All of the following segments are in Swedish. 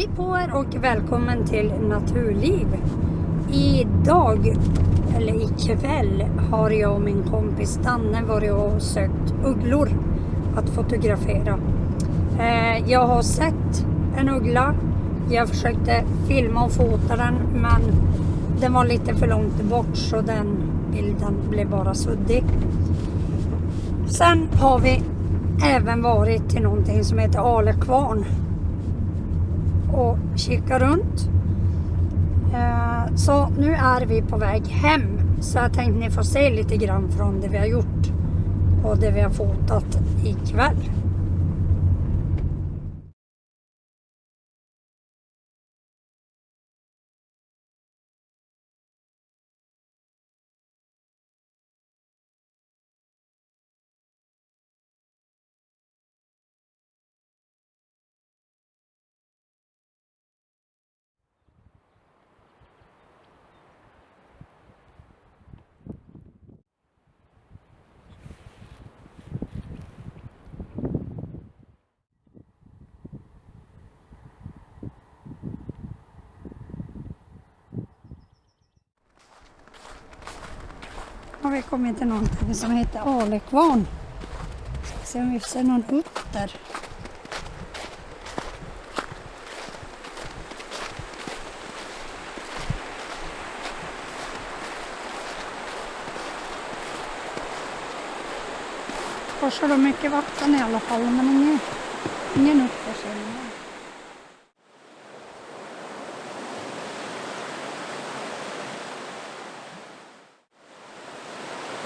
Hej på er och välkommen till Naturliv. Idag, eller ikväll, har jag och min kompis Danne varit och sökt ugglor att fotografera. Eh, jag har sett en uggla. Jag försökte filma och fota den men den var lite för långt bort så den bilden blev bara suddig. Sen har vi även varit till någonting som heter Alekvarn kika runt. Eh, så nu är vi på väg hem. Så jag tänkte ni får se lite grann från det vi har gjort och det vi har fotat ikväll. Har vi kommit till någonting som heter Alekvarn. Ska se om vi ser någon utter. Korsar de mycket vatten i alla fall men ingen, ingen utter ser man.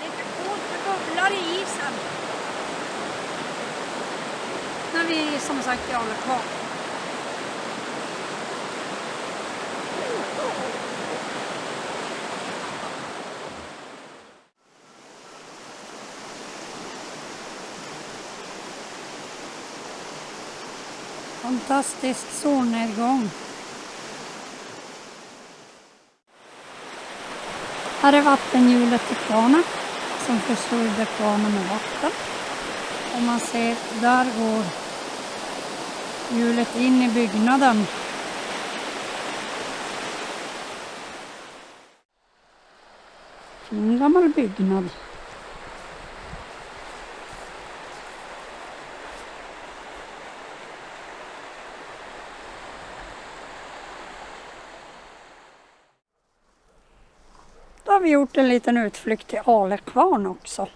Lite coolt med bubblor i isen men vi som sagt är kvar. Fantastisk solnedgång. Här är vattenhjulet i kvarnen som försörjde kvarnen med vatten. Och man ser, där går hjulet in i byggnaden. Fin gammal byggnad. Då har vi gjort en liten utflykt till Alekvarn också.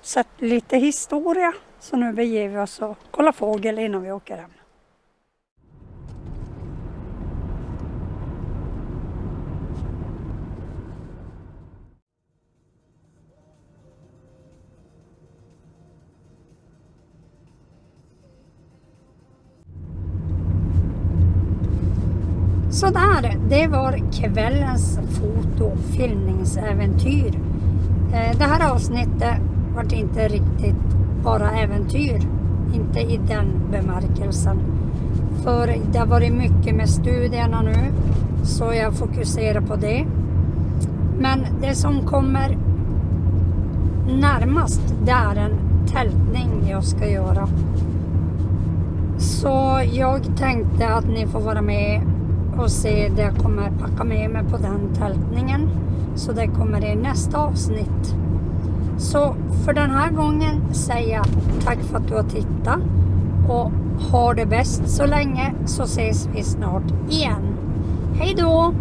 Sett lite historia. Så nu beger vi oss och kollar fågel innan vi åker hem. Sådär, det var kvällens fotofilmningsäventyr. Eh, det här avsnittet vart inte riktigt bara äventyr. Inte i den bemärkelsen. För det har varit mycket med studierna nu. Så jag fokuserar på det. Men det som kommer närmast det är en tältning jag ska göra. Så jag tänkte att ni får vara med och se det jag kommer packa med mig på den tältningen. Så det kommer i nästa avsnitt. Så för den här gången säger jag tack för att du har tittat och ha det bäst så länge så ses vi snart igen. Hej då!